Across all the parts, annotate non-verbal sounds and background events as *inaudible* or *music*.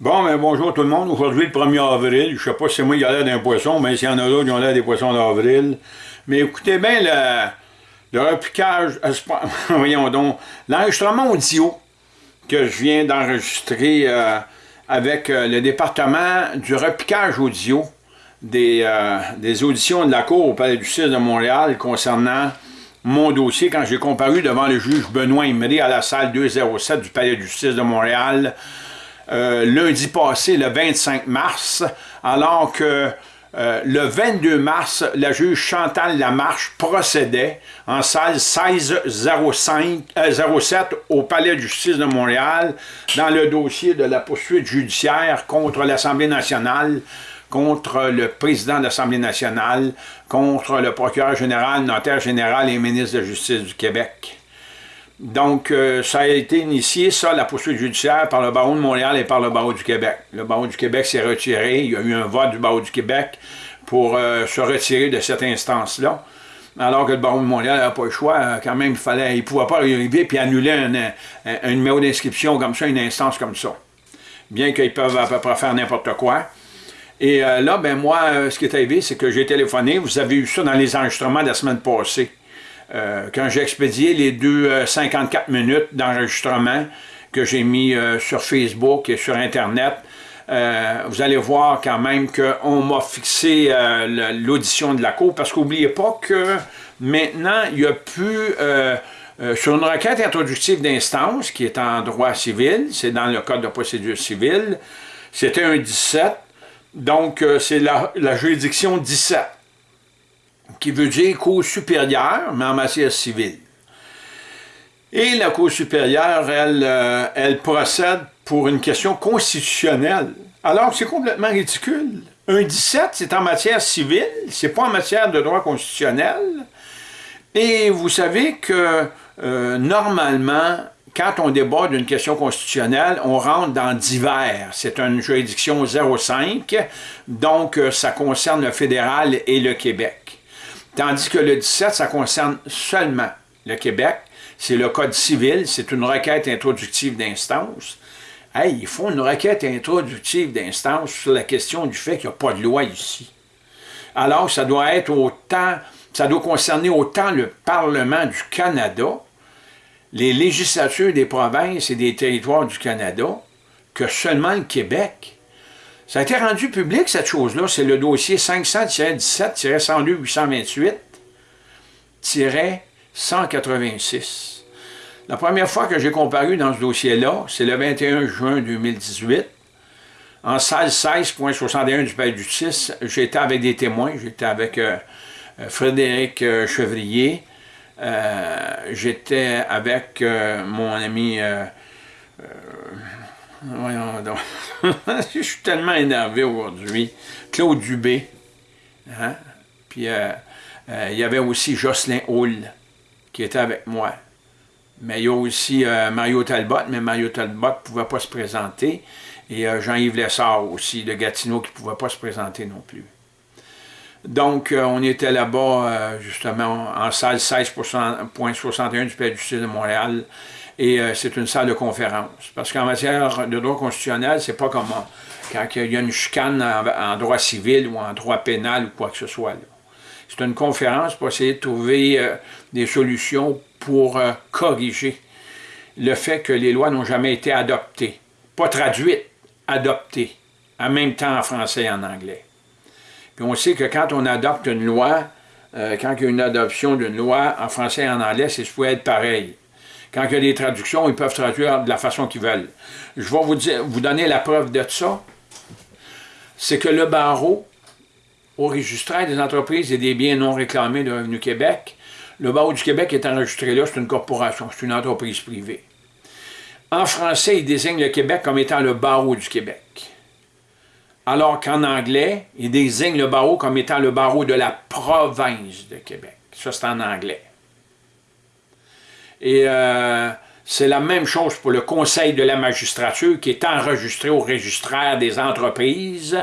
Bon, ben bonjour tout le monde. Aujourd'hui, le 1er avril. Je sais pas si moi qui a l'air d'un poisson, mais s'il y en a d'autres qui ont l'air des poissons d'avril. Mais écoutez bien le, le repiquage, euh, *laughs* voyons donc, l'enregistrement audio que je viens d'enregistrer euh, avec euh, le département du repiquage audio des, des auditions de la Cour au Palais du 6 de Montréal concernant mon dossier quand j'ai comparu devant le juge Benoît Imri à la salle 207 du Palais du 6 de Montréal euh, lundi passé, le 25 mars, alors que euh, le 22 mars, la juge Chantal Lamarche procédait en salle 1607 euh, au Palais de justice de Montréal dans le dossier de la poursuite judiciaire contre l'Assemblée nationale, contre le président de l'Assemblée nationale, contre le procureur général, notaire général et ministre de la Justice du Québec. Donc, euh, ça a été initié, ça, la poursuite judiciaire par le barreau de Montréal et par le barreau du Québec. Le barreau du Québec s'est retiré, il y a eu un vote du barreau du Québec pour euh, se retirer de cette instance-là. Alors que le barreau de Montréal n'avait pas le choix, euh, quand même, il fallait, il ne pouvait pas arriver puis annuler un, numéro d'inscription comme ça, une instance comme ça. Bien qu'ils peuvent à peu près faire n'importe quoi. Et là, ben moi, ce qui est arrivé, c'est que j'ai téléphoné, vous avez eu ça dans les enregistrements de la semaine passée. Euh, quand j'ai expédié les deux 54 euh, minutes d'enregistrement que j'ai mis euh, sur Facebook et sur Internet, vous allez voir quand même qu'on m'a fixé l'audition de la Cour, parce qu'oubliez pas que maintenant, il n'y a plus, sur une requête introductive d'instance, qui est en droit civil, c'est dans le Code de procédure civile, c'était un 17, donc c'est la, la juridiction 17 qui veut dire Cour supérieure, mais en matière civile. Et la Cour supérieure, elle, euh, elle procède pour une question constitutionnelle. Alors c'est complètement ridicule. Un 17, c'est en matière civile, c'est pas en matière de droit constitutionnel. Et vous savez que, euh, normalement, quand on débat d'une question constitutionnelle, on rentre dans divers. C'est une juridiction 05, donc euh, ça concerne le fédéral et le Québec. Tandis que le 17, ça concerne seulement le Québec. C'est le Code civil, c'est une requête introductive d'instance. Hey, il faut une requête introductive d'instance sur la question du fait qu'il n'y a pas de loi ici. Alors, ça doit être autant, ça doit concerner autant le Parlement du Canada, les législatures des provinces et des territoires du Canada, que seulement le Québec. Ça a été rendu public, cette chose-là. C'est le dossier 500-17-102-828-186. La première fois que j'ai comparu dans ce dossier-là, c'est le 21 juin 2018. En salle 16.61 du Palais du 6, j'étais avec des témoins. J'étais avec euh, euh, Frédéric euh, Chevrier. j'étais avec mon ami Voyons donc. *laughs* je suis tellement énervé aujourd'hui. Claude Dubé. Hein? Puis euh, euh, il y avait aussi Jocelyn Hull qui était avec moi. Mais il y a aussi euh, Mario Talbot, mais Mario Talbot ne pouvait pas se présenter. Et Jean-Yves Lessard aussi, de Gatineau, qui ne pouvait pas se présenter non plus. Donc, on était là-bas, justement, en salle 16.61 du Palais du Sud de Montréal et euh, c'est une salle de conférence. Parce qu'en matière de droit constitutionnel, c'est pas comme quand il y a une chicane en, droit civil ou en droit pénal ou quoi que ce soit. C'est une conférence pour essayer de trouver euh, des solutions pour euh, corriger le fait que les lois n'ont jamais été adoptées. Pas traduites, adoptées, en même temps en français et en anglais. Puis on sait que quand on adopte une loi, quand il y a une adoption d'une loi en français et en anglais, c'est supposé être pareil. Quand il y a des traductions, ils peuvent traduire de la façon qu'ils veulent. Je vais vous, donner la preuve de ça. C'est que le barreau, au registraire des entreprises et des biens non réclamés de Revenu Québec, le barreau du Québec est enregistré là, c'est une corporation, c'est une entreprise privée. En français, il désigne le Québec comme étant le barreau du Québec. Alors qu'en anglais, il désigne le barreau comme étant le barreau de la province de Québec. Ça, c'est en anglais. Et euh, c'est la même chose pour le Conseil de la magistrature qui est enregistré au registraire des entreprises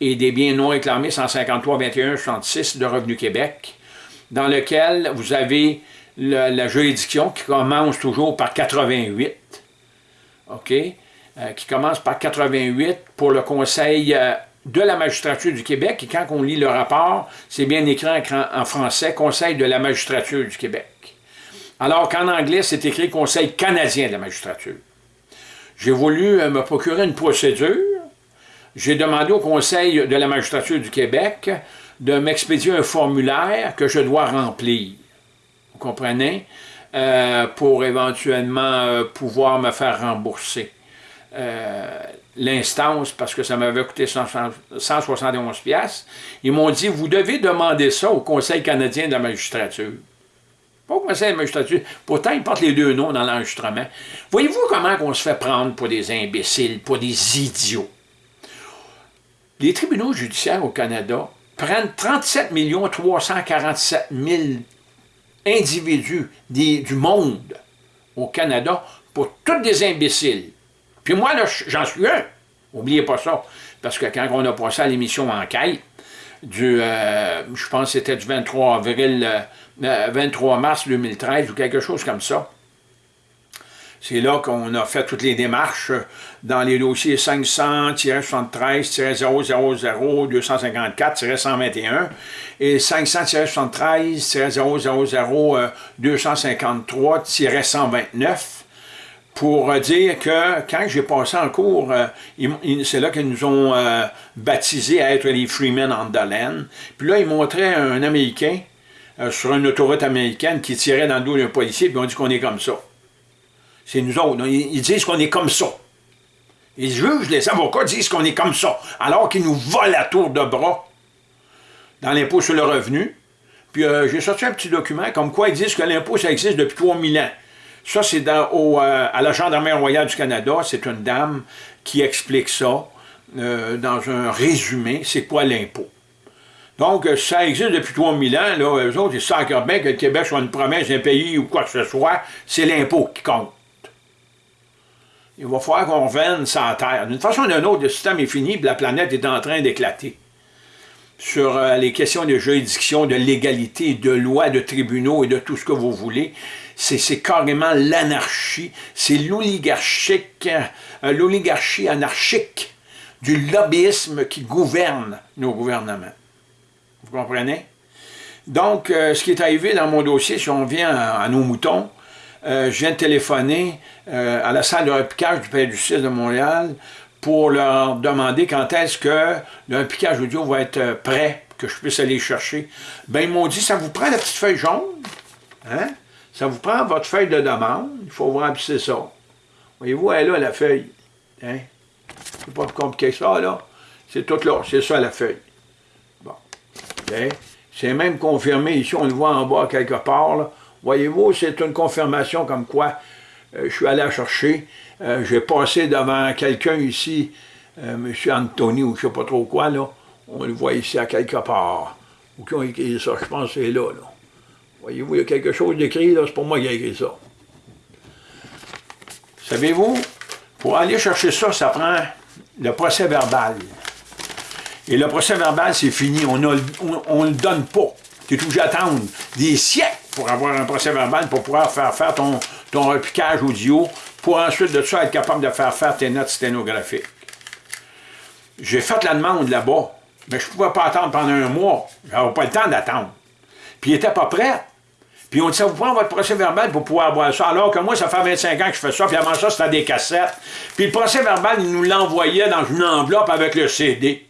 et des biens non réclamés 153 21 66 de Revenu Québec, dans lequel vous avez la, juridiction qui commence toujours par 88, OK? euh, qui commence par 88 pour le Conseil euh, de la magistrature du Québec. Et quand on lit le rapport, c'est bien écrit en, français, Conseil de la magistrature du Québec. Alors qu'en anglais, c'est écrit Conseil canadien de la magistrature. J'ai voulu me procurer une procédure. J'ai demandé au Conseil de la magistrature du Québec de m'expédier un formulaire que je dois remplir. Vous comprenez? Euh, pour éventuellement euh, pouvoir me faire rembourser euh, l'instance parce que ça m'avait coûté 171 pièces. Ils m'ont dit, vous devez demander ça au Conseil canadien de la magistrature. Pas de la magistrature. Pourtant, ils portent les deux noms dans l'enregistrement. Voyez-vous comment on se fait prendre pour des imbéciles, pour des idiots? Les tribunaux judiciaires au Canada prennent 37 347 000 individus du monde au Canada pour tous des imbéciles. Puis moi, là, j'en suis un. N'oubliez pas ça. Parce que quand on a passé à l'émission Enquête, du, euh, je pense que c'était du 23 avril, 23 euh, mars 2013 ou quelque chose comme ça, c'est là qu'on a fait toutes les démarches dans les dossiers 500-73-000-254-121 et 500-000-253-129 pour dire que quand j'ai passé en cours, euh, c'est là qu'ils nous ont euh, baptisés à être les Freemen on the land. Puis là, ils montraient un Américain euh, sur une autoroute américaine qui tirait dans le dos d'un policier, puis on dit qu'on est comme ça. C'est nous autres. Ils, disent qu'on est comme ça. Les juges, les avocats disent qu'on est comme ça, alors qu'ils nous volent à tour de bras dans l'impôt sur le revenu. Puis euh, j'ai sorti un petit document comme quoi ils disent que l'impôt, ça existe depuis 3000 ans. Ça, c'est euh, à la Gendarmerie royale du Canada. C'est une dame qui explique ça dans un résumé. C'est quoi l'impôt? Donc, ça existe depuis 3000 ans. Là, eux autres, ils savent bien que le Québec soit une promesse, un pays ou quoi que ce soit. C'est l'impôt qui compte il va falloir qu'on revienne sans terre. D'une façon ou d'une autre, le système est fini, la planète est en train d'éclater. Sur euh, les questions de juridiction, de légalité, de loi, de tribunaux et de tout ce que vous voulez, c'est carrément l'anarchie, c'est euh, l'oligarchie anarchique du lobbyisme qui gouverne nos gouvernements. Vous comprenez? Donc, euh, ce qui est arrivé dans mon dossier, si on vient à nos moutons, euh, je viens de téléphoner euh, à la salle de repiquage du Père du 6 de Montréal pour leur demander quand est-ce que le repiquage audio va être prêt, que je puisse aller chercher. Ben, ils m'ont dit, ça vous prend la petite feuille jaune, hein? Ça vous prend votre feuille de demande, il faut vous remplir ça. Voyez-vous, elle là, la feuille. Hein? C'est pas compliqué ça, là. C'est tout là, c'est ça la feuille. C'est même confirmé ici, on le voit en bas quelque part. Voyez-vous, c'est une confirmation comme quoi euh, je suis allé chercher. Euh, j'ai passé devant quelqu'un ici, euh, M. Anthony, ou je ne sais pas trop quoi, là. On le voit ici à quelque part. Ou qui ont écrit ça, je pense que c'est là, là. Voyez-vous, il y a quelque chose d'écrit, là, c'est pour moi qui a écrit ça. Savez-vous, pour aller chercher ça, ça prend le procès verbal. Et le procès verbal, c'est fini, on ne on, le donne pas. Tu es obligé d'attendre des siècles pour avoir un procès verbal, pour pouvoir faire faire ton, ton repiquage audio, pour ensuite de ça être capable de faire faire tes notes sténographiques. J'ai fait la demande là-bas, mais je ne pouvais pas attendre pendant un mois. J'avais pas le temps d'attendre. Puis il n'était pas prêt. Puis on dit, ça vous prend votre procès verbal pour pouvoir avoir ça. Alors que moi, ça fait 25 ans que je fais ça, puis avant ça, c'était des cassettes. Puis le procès verbal, il nous l'envoyait dans une enveloppe avec le CD.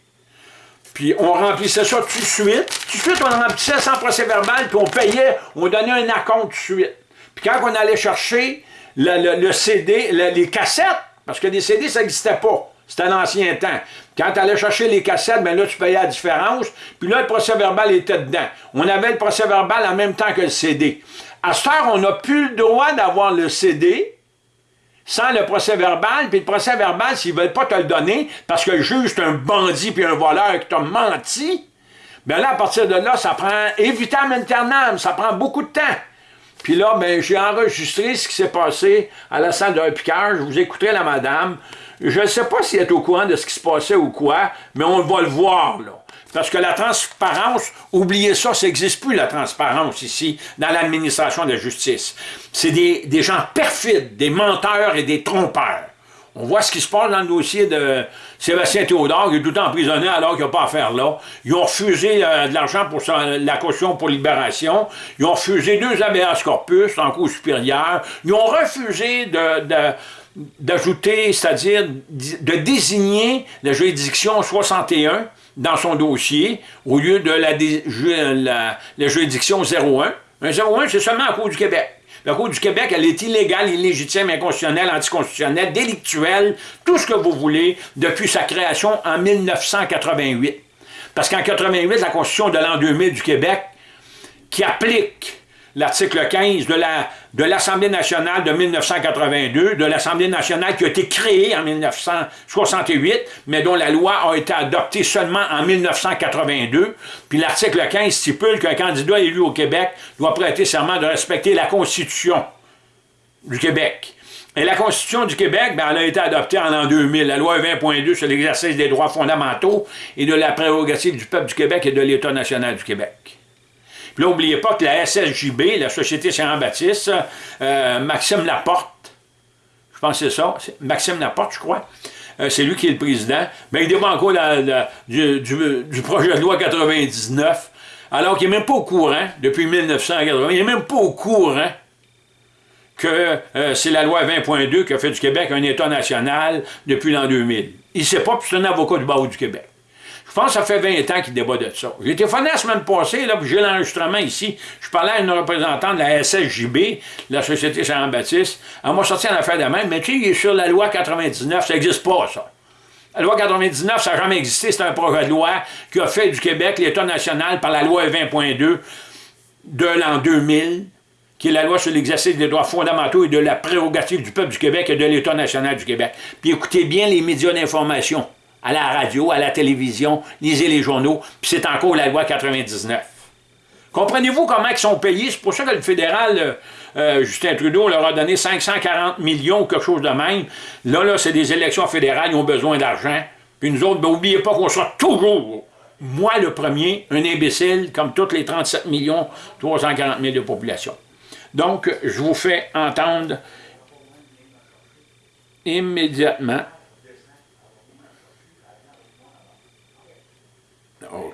Puis on remplissait ça tout de suite. Tout de suite, on remplissait sans procès verbal, puis on payait, on donnait un acompte tout de suite. Puis quand on allait chercher le, CD, les cassettes, parce que des CD, ça n'existait pas. C'était l'ancien temps. Quand tu allais chercher les cassettes, ben là, tu payais la différence. Puis là, le procès verbal était dedans. On avait le procès verbal en même temps que le CD. À ce heure, on n'a plus le droit d'avoir le CD, sans le procès verbal, puis le procès verbal, s'ils ne veulent pas te le donner, parce que le juge est un bandit puis un voleur qui t'a menti, bien là, à partir de là, ça prend évitam aeternam, ça prend beaucoup de temps. Puis là, ben, j'ai enregistré ce qui s'est passé à la salle de repiquage, vous écouterez la madame. Je ne sais pas si elle est au courant de ce qui se passait ou quoi, mais on va le voir, là. Parce que la transparence, oubliez ça, ça n'existe plus la transparence ici, dans l'administration de la justice. C'est des, gens perfides, des menteurs et des trompeurs. On voit ce qui se passe dans le dossier de Sébastien Théodore, qui est tout emprisonné alors qu'il n'a pas à faire là. Ils ont refusé euh, de l'argent pour la caution pour libération. Ils ont refusé deux habeas corpus en cours supérieur. Ils ont refusé d'ajouter, c'est-à-dire de désigner la juridiction 61 dans son dossier au lieu de la, la, juridiction 01. Un 01, c'est seulement en cours du Québec. La Cour du Québec, elle est illégale, illégitime, inconstitutionnelle, anticonstitutionnelle, délictuelle, tout ce que vous voulez, depuis sa création en 1988. Parce qu'en 88, la Constitution de l'an 2000 du Québec, qui applique l'article 15 de l'Assemblée nationale de 1982, de l'Assemblée nationale qui a été créée en 1968, mais dont la loi a été adoptée seulement en 1982. Puis l'article 15 stipule qu'un candidat élu au Québec doit prêter serment de respecter la Constitution du Québec. Et la Constitution du Québec, ben, elle a été adoptée en l'an 2000, la loi 20.2 sur l'exercice des droits fondamentaux et de la prérogative du peuple du Québec et de l'État national du Québec. Puis là, n'oubliez pas que la SSJB, la Société Saint-Jean-Baptiste, euh, Maxime Laporte, je pense que c'est ça, Maxime Laporte, je crois, euh, c'est lui qui est le président, mais il débat encore du, projet de loi 99, alors qu'il n'est même pas au courant, depuis 1980, il n'est même pas au courant que euh, c'est la loi 20.2 qui a fait du Québec un État national depuis l'an 2000. Il ne sait pas, puis c'est un avocat du barreau du Québec. Je pense que ça fait 20 ans qu'il débat de ça. J'ai été la semaine passée, là, j'ai l'enregistrement ici. Je parlais à une représentante de la SSJB, la Société Saint-Baptiste. Elle m'a sorti en affaire de même, mais tu sais, sur la loi 99, ça n'existe pas, ça. La loi 99, ça n'a jamais existé, c'est un projet de loi qui a fait du Québec l'État national par la loi 20.2 de l'an 2000, qui est la loi sur l'exercice des droits fondamentaux et de la prérogative du peuple du Québec et de l'État national du Québec. Puis écoutez bien les médias d'information à la radio, à la télévision, lisez les journaux, puis c'est encore la loi 99. Comprenez-vous comment ils sont payés? C'est pour ça que le fédéral, euh, euh, Justin Trudeau, leur a donné 540 millions ou quelque chose de même. Là, là, c'est des élections fédérales, ils ont besoin d'argent. Puis nous autres, n'oubliez ben, pas qu'on soit toujours, moi le premier, un imbécile, comme toutes les 37 millions 340 000 de population. Donc, je vous fais entendre immédiatement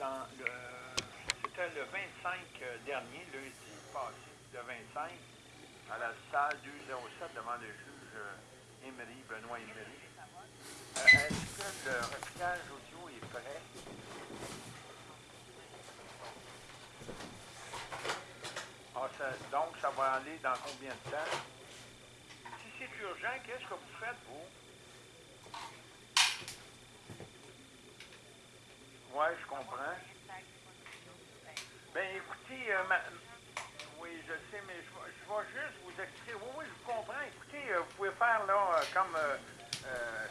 le 25 euh, dernier, lundi passé, le 25, à la salle 207 devant le juge euh, Emery, Benoît Emery. Euh, est-ce que le repliage audio est prêt? Ah, donc, ça va aller dans combien de temps? Si c'est urgent, qu'est-ce que vous faites, vous? Oui, je comprends. Ben écoutez, euh, oui, je sais, mais je, vais juste vous expliquer. Oui, oui, je comprends. Écoutez, euh, vous pouvez faire là euh, comme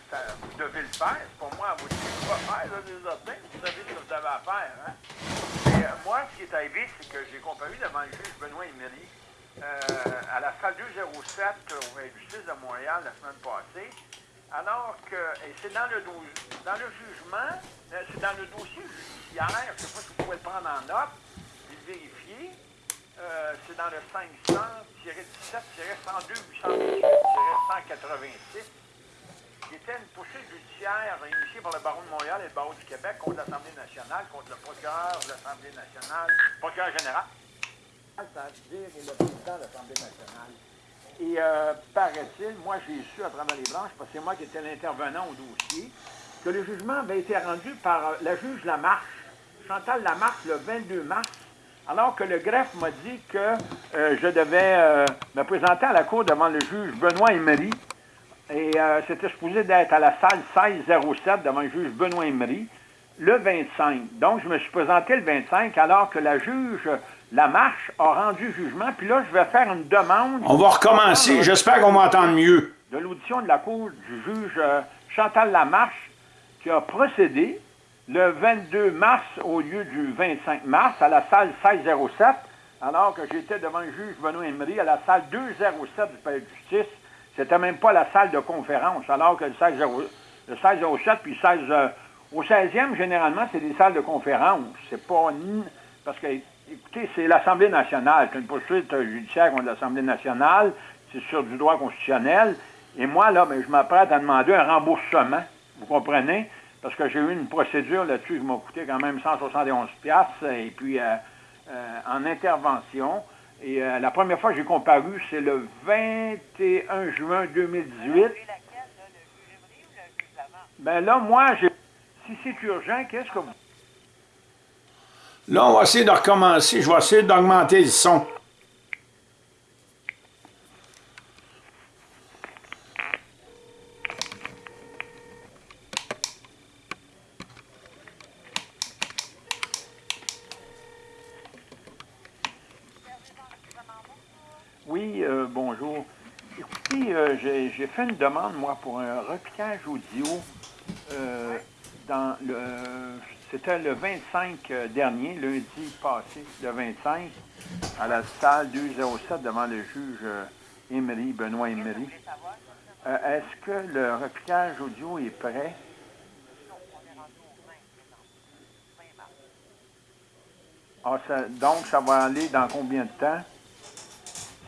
ça, vous devez le faire. Pour moi vous dire quoi faire, là, des autres Vous savez ce que vous avez à faire. Hein? Moi, ce qui est arrivé, c'est que j'ai comparu devant le juge Benoît Emery à la salle 207 au justice de Montréal la semaine passée. Alors que, et c'est dans le, dans le jugement, c'est dans le dossier judiciaire, je ne sais pas si vous pouvez le prendre en note, vérifier. Euh, c'est dans le 500-17-102-818-186. qui était une poursuite judiciaire initiée par le barreau de Montréal et le barreau du Québec contre l'Assemblée nationale, contre le procureur de l'Assemblée nationale, le procureur général, c'est-à-dire le président de l'Assemblée nationale. Et euh, paraît-il, moi j'ai su à travers les branches, parce que c'est moi qui étais l'intervenant au dossier, que le jugement avait été rendu par la juge Lamarche, Chantal Lamarche, le 22 mars alors que le greffe m'a dit que euh, je devais euh, me présenter à la cour devant le juge Benoît Emery. Et euh, c'était supposé d'être à la salle 1607 devant le juge Benoît Emery le 25. Donc, je me suis présenté le 25 alors que la juge la marche a rendu jugement. Puis là, je vais faire une demande. On va recommencer. J'espère qu'on va entendre mieux. de l'audition de la Cour du juge euh, Chantal Lamarche qui a procédé le 22 mars au lieu du 25 mars à la salle 1607, alors que j'étais devant le juge Benoît Emery à la salle 207 du palais de justice. C'était même pas la salle de conférence, alors que le 1607 puis 16... Euh, au 16e, généralement, c'est des salles de conférence. C'est pas... Parce que, écoutez, c'est l'Assemblée nationale. C'est une poursuite judiciaire contre l'Assemblée nationale. C'est sur du droit constitutionnel. Et moi, là, ben, je m'apprête à demander un remboursement. Vous comprenez? Parce que j'ai eu une procédure là-dessus qui m'a coûté quand même 171 et puis euh, euh, en intervention. Et euh, la première fois que j'ai comparu, c'est le 21 juin 2018. Ben là, moi, j'ai... si c'est urgent, qu'est-ce que vous... Là, on va essayer de recommencer. Je vais essayer d'augmenter le son. Oui, euh, bonjour. Écoutez, euh, j'ai fait une demande, moi, pour un repiquage audio euh, dans le... C'était le 25 dernier, lundi passé, le 25, à la salle 207 devant le juge Emery, Benoît Emery. Est-ce que le repiquage audio est prêt? Ah, donc, ça va aller dans combien de temps?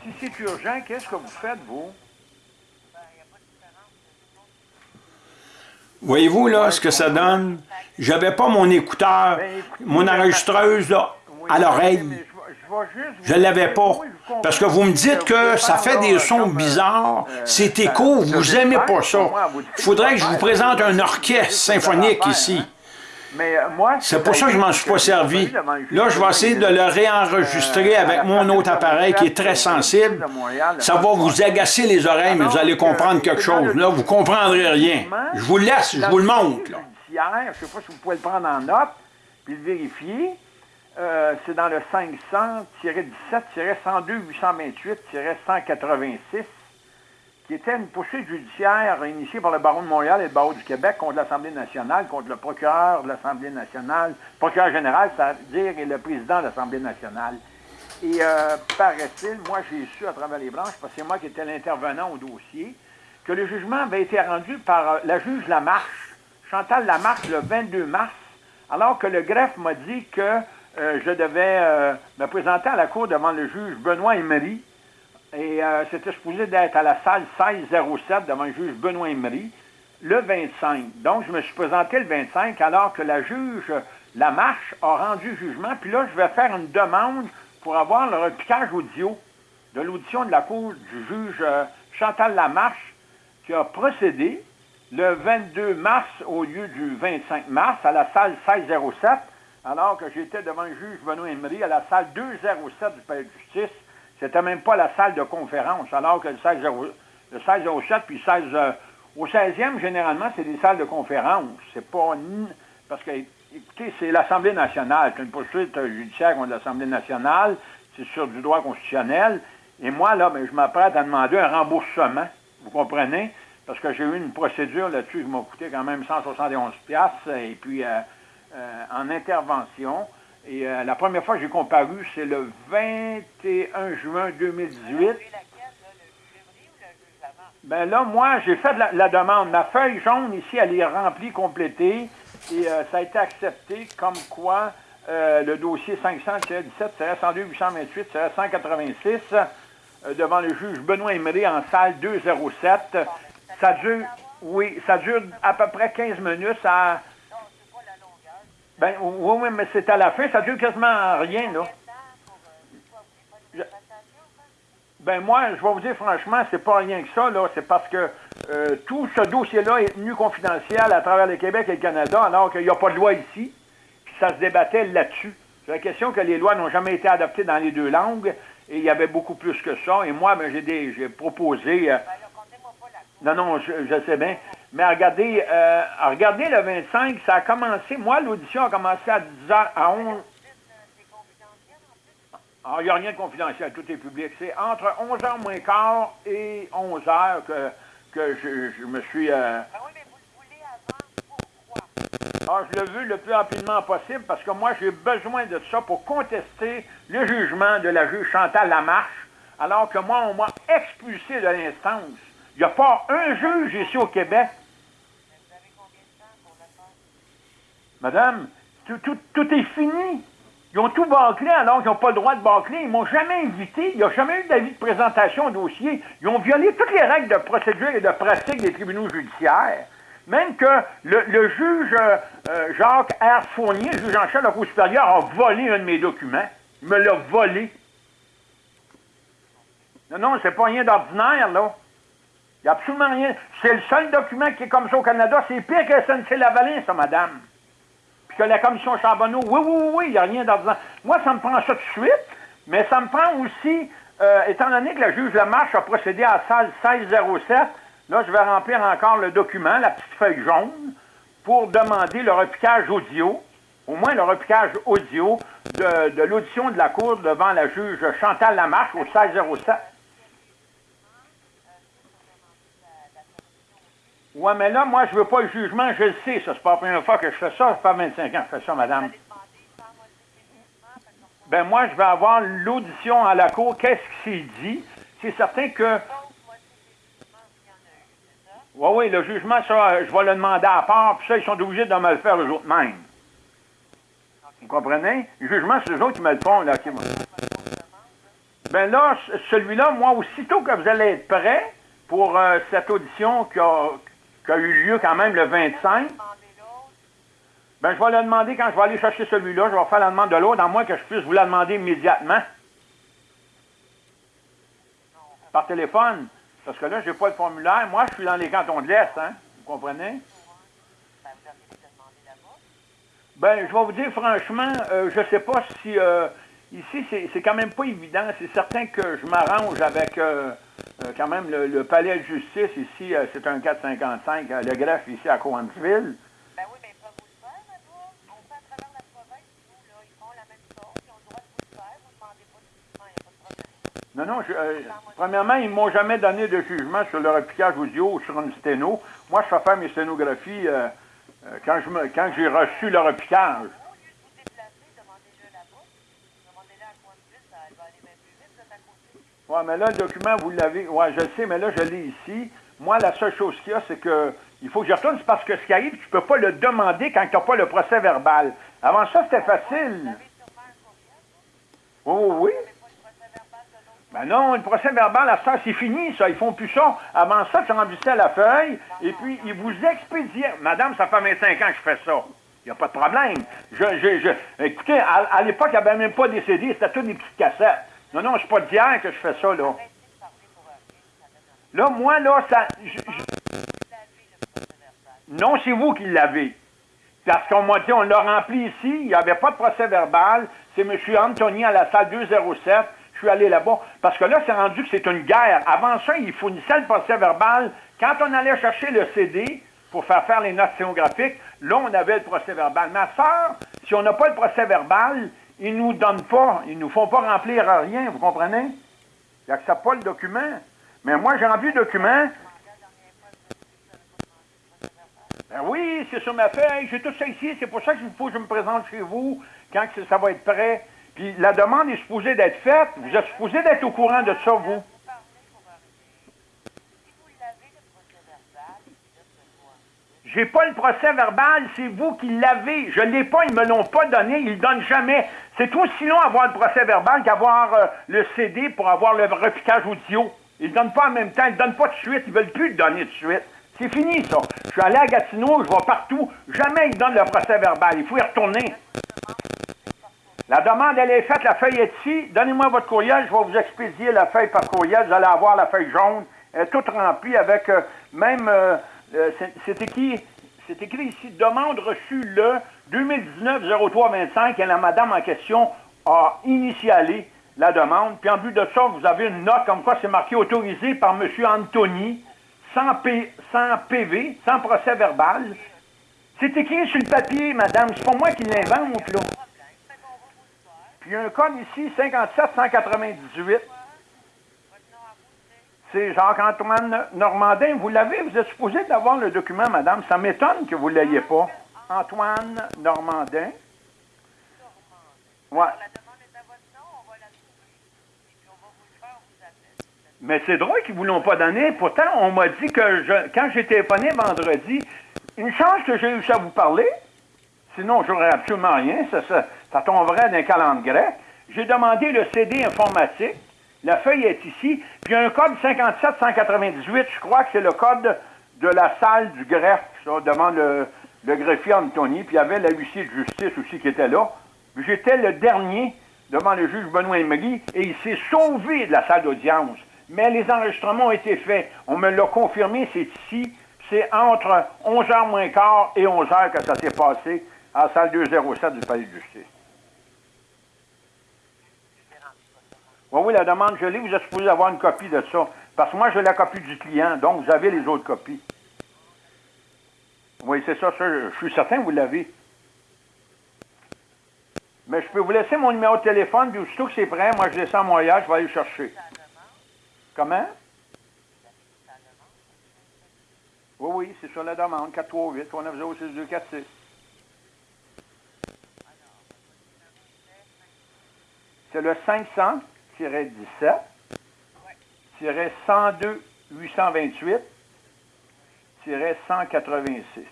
Si c'est urgent, qu'est-ce que vous faites, vous? Voyez-vous, là, ce que ça donne? J'avais pas mon écouteur, ben, mon enregistreuse, là, à l'oreille. Je ne l'avais pas. Parce que vous me dites que ça fait des sons bizarres, euh, c'est écho, vous n'aimez pas ça. Il faudrait que je vous présente un orchestre symphonique ici. Euh, c'est pour ça que je ne m'en suis pas servi. Là, je vais essayer de le réenregistrer euh, avec mon autre appareil qui est très sensible. Ça va vous agacer les oreilles, mais vous allez comprendre quelque chose. Là, vous ne comprendrez rien. Je vous laisse, je vous le montre. Je ne sais pas si vous pouvez le prendre en note, puis le vérifier. Euh, c'est dans le 500-17-102-828-186 qui était une poursuite judiciaire initiée par le baron de Montréal et le barreau du Québec contre l'Assemblée nationale, contre le procureur de l'Assemblée nationale, procureur général, c'est-à-dire et le président de l'Assemblée nationale. Et euh, paraît-il, moi j'ai su à travers les branches, parce que c'est moi qui étais l'intervenant au dossier, que le jugement avait été rendu par euh, la juge Lamarche, Chantal Lamarche, le 22 mars, alors que le greffe m'a dit que euh, je devais me présenter à la cour devant le juge Benoît Emery, et euh, c'était supposé d'être à la salle 1607 devant le juge Benoît Emery le 25. Donc, je me suis présenté le 25 alors que la juge Lamarche a rendu jugement. Puis là, je vais faire une demande pour avoir le repiquage audio de l'audition de la cour du juge euh, Chantal Lamarche qui a procédé le 22 mars au lieu du 25 mars à la salle 1607 alors que j'étais devant le juge Benoît Emery à la salle 207 du palais de justice c'était même pas la salle de conférence, alors que le 16, le 16 au 7, puis 16, euh, au 16e, généralement, c'est des salles de conférence. C'est pas... Parce que, écoutez, c'est l'Assemblée nationale. C'est une poursuite judiciaire contre l'Assemblée nationale. C'est sur du droit constitutionnel. Et moi, là, ben, je m'apprête à demander un remboursement. Vous comprenez? Parce que j'ai eu une procédure là-dessus qui m'a coûté quand même 171 et puis euh, euh, en intervention. Et euh, la première fois que j'ai comparu, c'est le 21 juin 2018. Ben là, moi, j'ai fait la, demande. Ma feuille jaune ici, elle est remplie, complétée, et euh, ça a été accepté comme quoi euh, le dossier 500-17-102-828-186 devant le juge Benoît Emery en salle 207. Ça dure, oui, ça dure à peu près 15 minutes. Ça, ben, oui, oui, mais c'est à la fin, ça dure quasiment rien, là. ben moi, je vais vous dire franchement, c'est pas rien que ça, là. C'est parce que euh, tout ce dossier-là est tenu confidentiel à travers le Québec et le Canada, alors qu'il n'y a pas de loi ici. Puis ça se débattait là-dessus. C'est la question que les lois n'ont jamais été adoptées dans les deux langues, et il y avait beaucoup plus que ça. Et moi, ben, j'ai proposé... Euh, non, non, je, sais bien. Mais regardez, euh, regardez le 25, ça a commencé, moi, l'audition a commencé à 10h, à 11 ah, il n'y a rien de confidentiel, tout est public. C'est entre 11h moins quart et 11h que que je, me suis... euh, Ben oui, mais vous le voulez avant, pourquoi? Ah, je le veux le plus rapidement possible parce que moi, j'ai besoin de ça pour contester le jugement de la juge Chantal Lamarche, alors que moi, on m'a expulsé de l'instance. Il n'y a pas un juge ici au Québec. Ben, vous avez combien de temps pour le faire? Madame, tout, tout- tout est fini. Ils ont tout bâclé alors qu'ils n'ont pas le droit de bâcler. Ils m'ont jamais invité. Il n'y a jamais eu d'avis de présentation au dossier. Ils ont violé toutes les règles de procédure et de pratique des tribunaux judiciaires. Même que le, juge euh, euh, Jacques R. Fournier, juge en chef de la Cour supérieure, a volé un de mes documents. Il me l'a volé. Non, non, c'est pas rien d'ordinaire, là. Il n'y a absolument rien. C'est le seul document qui est comme ça au Canada. C'est pire que SNC Lavalin, ça, madame. Que la commission Charbonneau, oui, oui, oui, il n'y a rien d'ordinaire. Moi, ça me prend ça tout de suite, mais ça me prend aussi, euh, étant donné que la juge Lamarche a procédé à salle 1607, là, je vais remplir encore le document, la petite feuille jaune, pour demander le repiquage audio, au moins le repiquage audio de, de l'audition de la Cour devant la juge Chantal Lamarche au 1607. Ouais, mais là, moi, je veux pas le jugement, je le sais, ça. C'est pas la première fois que je fais ça, ça fait 25 ans que je fais ça, madame. Ben moi, je vais avoir l'audition à la cour. Qu'est-ce qui s'est dit? C'est certain que, oui, oui, le jugement, ça, je vais le demander à part, puis ça, ils sont obligés de me le faire eux autres mêmes. Vous comprenez? Le jugement, c'est eux autres qui me le font, là. qui Ben là, celui-là, moi, aussitôt que vous allez être prêt pour euh, cette audition qui a, qui a eu lieu quand même le 25, Demandez l'autre. ben je vais le demander quand je vais aller chercher celui-là, je vais faire la demande de l'autre, à moins que je puisse vous la demander immédiatement. Par téléphone. Parce que là, j'ai pas le formulaire. Moi, je suis dans les cantons de l'Est, hein. Vous comprenez? Ben, je vais vous dire franchement, euh, je sais pas si euh, ici c'est quand même pas évident. C'est certain que je m'arrange avec euh, quand même le, le palais de justice ici. euh, c'est un 455, euh, le greffe ici à Cowansville. Ben oui, mais peuvent vous le faire là-bas. On fait à travers la province, nous, là, ils font la même chose. Ils ont le droit de vous le faire. Vous ne demandez pas de jugement, il n'y a pas de problème. Non, non. je- euh, premièrement, ils m'ont jamais donné de jugement sur le repiquage audio ou sur une sténo. Moi, je fais faire mes sténographies euh, euh, quand j'ai reçu le repiquage. Au lieu de vous déplacer, demandez-le là-bas. Demandez-le à Coinsville, ça va aller bien plus vite, vous êtes à côté. Oui, mais là, le document, vous l'avez. Oui, je le sais, mais là, je l'ai ici. Moi, la seule chose qu'il y a, c'est que il faut que je retourne, c'est parce que ce qui arrive, tu ne peux pas le demander quand tu n'as pas le procès verbal. Avant ça, c'était facile. Courriel, Oui, oui. Ben non, le procès verbal, ça, c'est fini, ça. Ils font plus ça. Avant ça, tu remplissais la feuille, et puis ils vous expédiaient. Madame, ça fait 25 ans que je fais ça. Il n'y a pas de problème. Je, je, je- écoutez, à, à l'époque, il n'y avait même pas des CD, c'était toutes des petites cassettes. Non, non, c'est pas d'hier que je fais ça, là. Là, moi, là, ça. non, c'est vous qui l'avez. Parce qu'on m'a dit, on l'a rempli ici, il n'y avait pas de procès verbal. C'est M. Anthony à la salle 207. Je suis allé là-bas. Parce que là, c'est rendu que c'est une guerre. Avant ça, il fournissait le procès verbal. Quand on allait chercher le CD pour faire faire les notes sténographiques, là, on avait le procès verbal. Ma soeur, si on n'a pas le procès verbal, ils nous donnent pas, ils nous font pas remplir rien, vous comprenez? Ils n'acceptent pas le document. Mais moi, j'ai rempli le document. Ben oui, c'est sur ma feuille. J'ai tout ça ici. C'est pour ça qu'il faut que je me présente chez vous quand ça va être prêt. Puis la demande est supposée d'être faite. Vous êtes supposé d'être au courant de ça, vous. Vous parlez pour rien. Si vous l'avez, le procès verbal, il laisse le voir. J'ai pas le procès verbal, c'est vous qui l'avez. Je l'ai pas, ils me l'ont pas donné, ils le donnent jamais. C'est aussi long avoir le procès verbal qu'avoir euh, le CD pour avoir le repiquage audio. Ils donnent pas en même temps, ils donnent pas de suite, ils veulent plus le donner de suite. C'est fini, ça. Je suis allé à Gatineau, je vais partout. Jamais ils donnent le procès verbal. Il faut y retourner. La demande, elle est faite, la feuille est ici. Donnez-moi votre courriel, je vais vous expédier la feuille par courriel. Vous allez avoir la feuille jaune, elle est toute remplie avec euh, même, euh, c'est- c'est écrit, ici, demande reçue le 2019-0325 et la madame en question a initialé la demande. Puis en but de ça, vous avez une note comme quoi c'est marqué autorisé par M. Anthony, sans, PV, sans procès verbal. C'est écrit sur le papier, madame. C'est pas moi qui l'invente, là. Puis il y a un code ici, 57 198. Votre nom à vous, C'est Jacques-Antoine Normandin. Vous l'avez? Vous êtes supposé d'avoir le document, madame. Ça m'étonne que vous ne l'ayez pas. Antoine Normandin. Ouais. La demande est à votre nom, on va la trouver. Et puis on va vous le faire, on vous appelle. Mais c'est drôle qu'ils ne vous l'ont pas donné. Pourtant, on m'a dit que je, quand j'ai téléphoné vendredi, une chance que j'ai réussi à vous parler. Sinon, j'aurais absolument rien. Ça, ça, ça tomberait d'un calendrier grec. J'ai demandé le CD informatique. La feuille est ici. Puis il y a un code 57198. Je crois que c'est le code de la salle du greffe, ça, devant le, greffier Anthony. Puis il y avait la huissier de justice aussi qui était là. J'étais le dernier devant le juge Benoît Emery et il s'est sauvé de la salle d'audience. Mais les enregistrements ont été faits. On me l'a confirmé, c'est ici. C'est entre 11h moins quart et 11h que ça s'est passé à la salle 207 du palais de justice. Oui, oui, la demande, l'ai. Vous êtes supposé avoir une copie de ça. Parce que moi, j'ai la copie du client, donc vous avez les autres copies. Oui, c'est ça, ça, je suis certain que vous l'avez. Mais je peux vous laisser mon numéro de téléphone, puis aussitôt que c'est prêt, moi, je descends à Montréal, je vais aller le chercher. Comment? Oui, oui, c'est sur la demande. 438 390 6246 C'est le 500-17 102 828 186.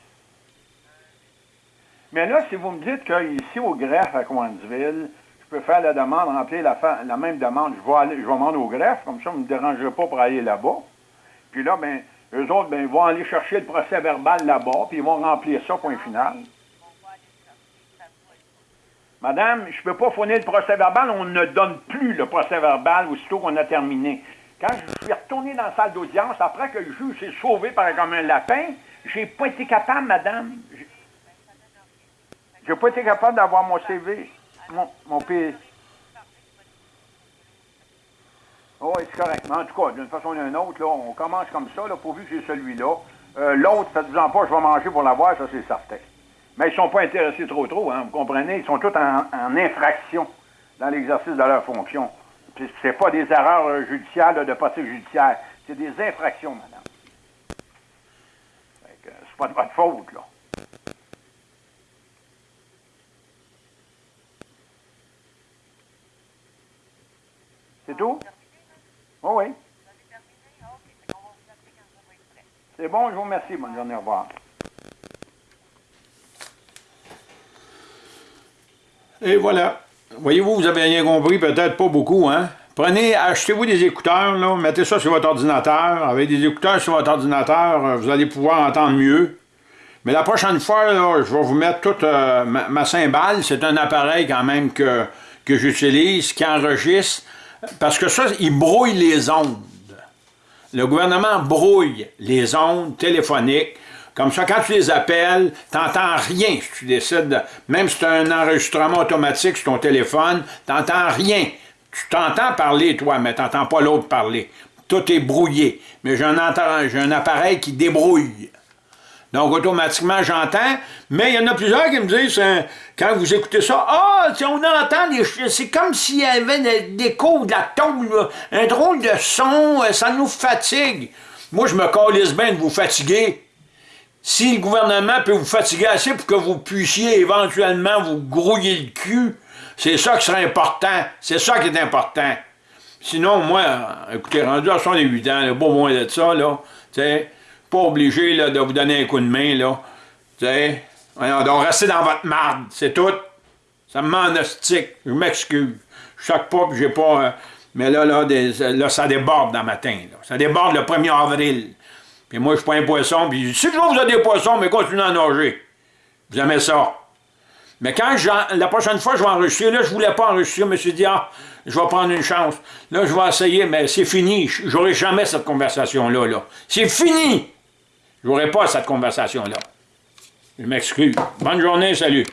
Mais là, si vous me dites qu'ici au greffe à Coinsville, je peux faire la demande, remplir la, la même demande, je vais je vais m'en au greffe, comme ça, ne me dérangerez pas pour aller là-bas. Puis là, ben, eux autres, ben, ils vont aller chercher le procès verbal là-bas, puis ils vont remplir ça, point final. On va aller chercher, ça doit être Madame, je ne peux pas fournir le procès verbal, on ne donne plus le procès verbal aussitôt qu'on a terminé. Quand je suis retourné dans la salle d'audience, après que le juge s'est sauvé par comme un lapin, j'ai pas été capable, madame. J'ai- pas été capable d'avoir mon CV, mon, mon P. Oh, c'est correct. En tout cas, d'une façon ou d'une autre, là, on commence comme ça, là, pourvu que j'ai celui-là. Euh, L'autre, faites-en pas, je vais manger pour l'avoir, ça c'est certain. Mais ils ne sont pas intéressés trop trop, hein, vous comprenez? Ils sont tous en, infraction dans l'exercice de leur fonction. Puis C'est pas des erreurs euh, judiciaires de pratique judiciaire, c'est des infractions, madame. C'est pas de votre faute, là. C'est tout? Oh oui. C'est bon, je vous remercie. Bonne journée, au revoir. Et voilà. Voyez-vous, vous avez rien compris, peut-être pas beaucoup, hein? Prenez, achetez-vous des écouteurs, là, mettez ça sur votre ordinateur. Avec des écouteurs sur votre ordinateur, euh, vous allez pouvoir entendre mieux. Mais la prochaine fois, je vais vous mettre toute euh, ma, ma cymbale. C'est un appareil quand même que, que j'utilise, qui enregistre, parce que ça, il brouille les ondes. Le gouvernement brouille les ondes téléphoniques. Comme ça, quand tu les appelles, tu n'entends rien si tu décides, de- même si tu as un enregistrement automatique sur ton téléphone, tu n'entends rien. Tu t'entends parler, toi, mais tu n'entends pas l'autre parler. Tout est brouillé. Mais j'ai un, appareil qui débrouille. Donc, automatiquement, j'entends. Mais il y en a plusieurs qui me disent, euh, quand vous écoutez ça, ah, sais, on entend C'est comme s'il y avait des- échos de la tombe, un drôle de son, euh, ça nous fatigue. Moi, je me calisse bien de vous fatiguer. Si le gouvernement peut vous fatiguer assez pour que vous puissiez éventuellement vous grouiller le cul, c'est ça qui serait important. C'est ça qui est important. Sinon, moi, euh, écoutez, rendu à 68 ans, là, pas moins de ça, là, tu sais, pas obligé là, de vous donner un coup de main, là, tu sais, voyons donc, restez dans votre marde, c'est tout. Ça me m'enostique, je m'excuse. Je choque pas, j'ai pas... euh, mais là, là, des- là, ça déborde dans matin. Ça déborde le 1er avril. Puis moi, je suis pas un poisson, puis si toujours vous avez des poissons, mais continuez à nager? Vous aimez ça. Mais quand la prochaine fois je vais enregistrer, là, je voulais pas enregistrer, je me suis dit, ah, je vais prendre une chance. Là, je vais essayer, mais c'est fini. J'aurai jamais cette conversation-là. Là. C'est fini! J'aurai pas cette conversation-là. Je m'excuse. Bonne journée, salut.